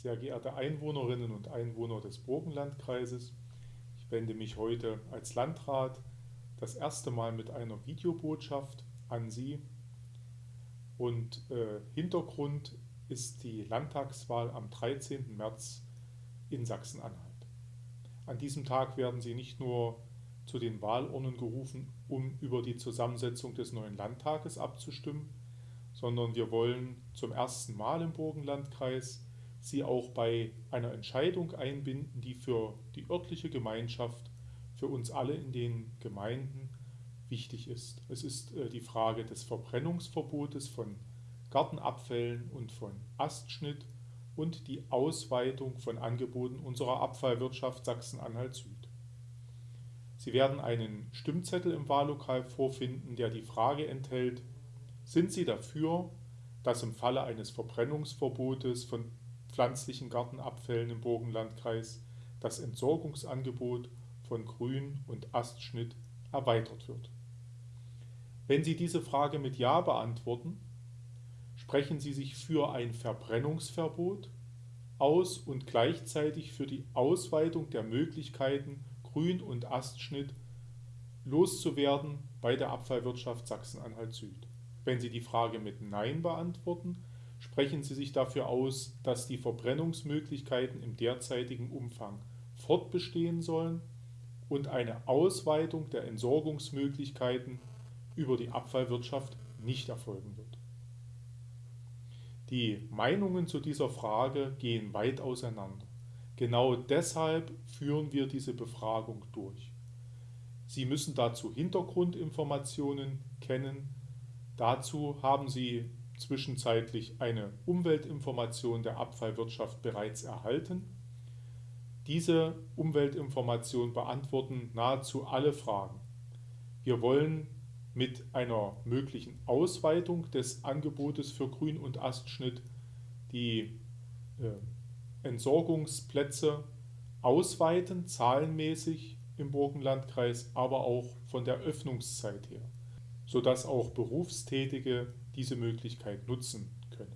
Sehr geehrte Einwohnerinnen und Einwohner des Burgenlandkreises, ich wende mich heute als Landrat das erste Mal mit einer Videobotschaft an Sie. Und äh, Hintergrund ist die Landtagswahl am 13. März in Sachsen-Anhalt. An diesem Tag werden Sie nicht nur zu den Wahlurnen gerufen, um über die Zusammensetzung des neuen Landtages abzustimmen, sondern wir wollen zum ersten Mal im Burgenlandkreis sie auch bei einer Entscheidung einbinden, die für die örtliche Gemeinschaft, für uns alle in den Gemeinden wichtig ist. Es ist äh, die Frage des Verbrennungsverbotes von Gartenabfällen und von Astschnitt und die Ausweitung von Angeboten unserer Abfallwirtschaft Sachsen-Anhalt Süd. Sie werden einen Stimmzettel im Wahllokal vorfinden, der die Frage enthält, sind Sie dafür, dass im Falle eines Verbrennungsverbotes von pflanzlichen Gartenabfällen im Burgenlandkreis das Entsorgungsangebot von Grün- und Astschnitt erweitert wird. Wenn Sie diese Frage mit Ja beantworten, sprechen Sie sich für ein Verbrennungsverbot aus und gleichzeitig für die Ausweitung der Möglichkeiten, Grün- und Astschnitt loszuwerden bei der Abfallwirtschaft Sachsen-Anhalt Süd. Wenn Sie die Frage mit Nein beantworten, sprechen Sie sich dafür aus, dass die Verbrennungsmöglichkeiten im derzeitigen Umfang fortbestehen sollen und eine Ausweitung der Entsorgungsmöglichkeiten über die Abfallwirtschaft nicht erfolgen wird. Die Meinungen zu dieser Frage gehen weit auseinander. Genau deshalb führen wir diese Befragung durch. Sie müssen dazu Hintergrundinformationen kennen. Dazu haben Sie zwischenzeitlich eine Umweltinformation der Abfallwirtschaft bereits erhalten. Diese Umweltinformationen beantworten nahezu alle Fragen. Wir wollen mit einer möglichen Ausweitung des Angebotes für Grün- und Astschnitt die äh, Entsorgungsplätze ausweiten, zahlenmäßig im Burgenlandkreis, aber auch von der Öffnungszeit her, sodass auch Berufstätige diese Möglichkeit nutzen können.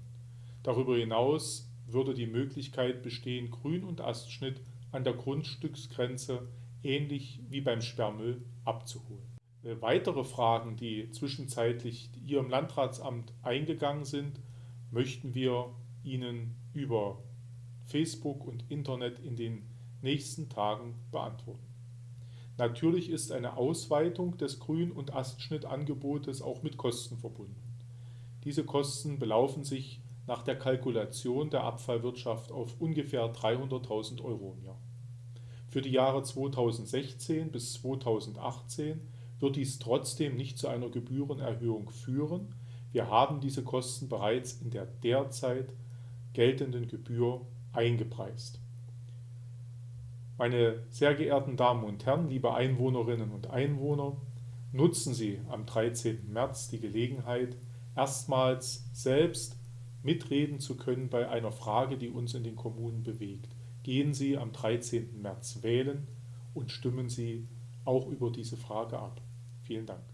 Darüber hinaus würde die Möglichkeit bestehen, Grün- und Astschnitt an der Grundstücksgrenze ähnlich wie beim Sperrmüll abzuholen. Äh, weitere Fragen, die zwischenzeitlich hier im Landratsamt eingegangen sind, möchten wir Ihnen über Facebook und Internet in den nächsten Tagen beantworten. Natürlich ist eine Ausweitung des Grün- und Astschnittangebotes auch mit Kosten verbunden. Diese Kosten belaufen sich nach der Kalkulation der Abfallwirtschaft auf ungefähr 300.000 Euro im Jahr. Für die Jahre 2016 bis 2018 wird dies trotzdem nicht zu einer Gebührenerhöhung führen. Wir haben diese Kosten bereits in der derzeit geltenden Gebühr eingepreist. Meine sehr geehrten Damen und Herren, liebe Einwohnerinnen und Einwohner, nutzen Sie am 13. März die Gelegenheit, erstmals selbst mitreden zu können bei einer Frage, die uns in den Kommunen bewegt. Gehen Sie am 13. März wählen und stimmen Sie auch über diese Frage ab. Vielen Dank.